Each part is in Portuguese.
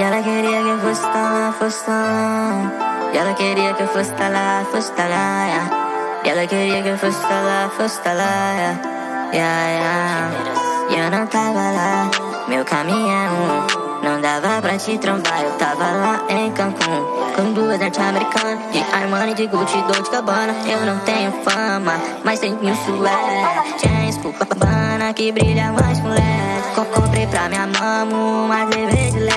E ela queria que eu fosse tá lá, fosse tá lá. E ela queria que eu fosse tá lá, fosse tá lá. Yeah. E ela queria que eu fosse tá lá, fosse tá lá. Yeah, yeah. yeah. E eu não tava lá, meu caminhão. Não dava pra te trombar, eu tava lá em Cancún Com duas norte-americanas, de Armani, de Gucci, Dolce Gabbana Eu não tenho fama, mas tenho sué James, Babana, que brilha mais LED Comprei pra minha TV de Smart,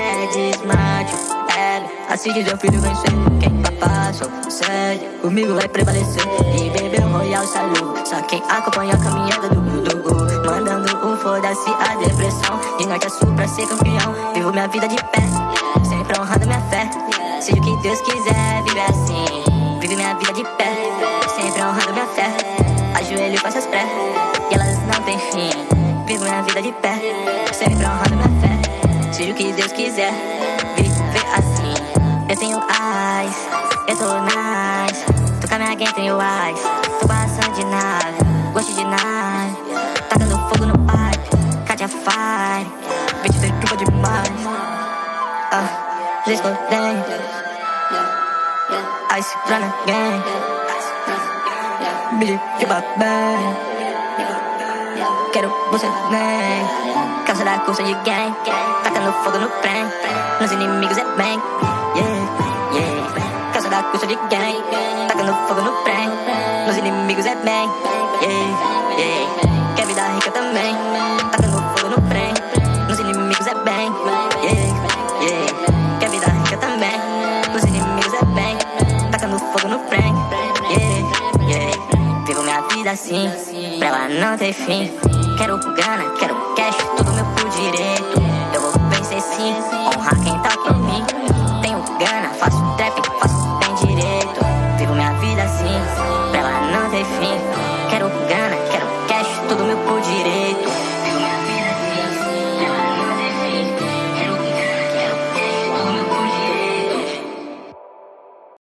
Diz meu filho vencer Quem passou, sede, comigo vai prevalecer. E bebeu Royal Salu, só quem acompanha a caminhada do Dudu Mandando um foda-se a depressão. De norte a sul pra ser campeão. Vivo minha vida de pé, sempre honrando minha fé. Seja o que Deus quiser, vive assim. Vive minha vida de pé, sempre honrando minha fé. Ajoelho e faço as pré E elas não têm fim. Vivo minha vida de pé, sempre honrando minha fé. Seja o que Deus quiser, vive assim Eu tenho eyes, eu tô nice. Tô com a minha gang, tenho eyes. Tô passando de nave, gosto de nave. Tacando fogo no pipe, Katia Fire. Bitch, você chupa demais. Ah, Zisco Dang Ice Runner Gang Bitch, chupa bem Quero você nem Calça da cursa de gang. Tacando fogo no prem Nos inimigos é Yeah, da cursa de gang Tacando fogo no prem Nos inimigos é bem Yeah, yeah. Quer vida rica também Tacando fogo no prem Nos inimigos é bem Yeah, yeah. Quer vida rica também Nos inimigos é bem Tacando fogo no prem Yeah, yeah. Vivo minha vida assim Pra ela não ter fim. Quero grana, quero cash, fim, pra ela não ter fim.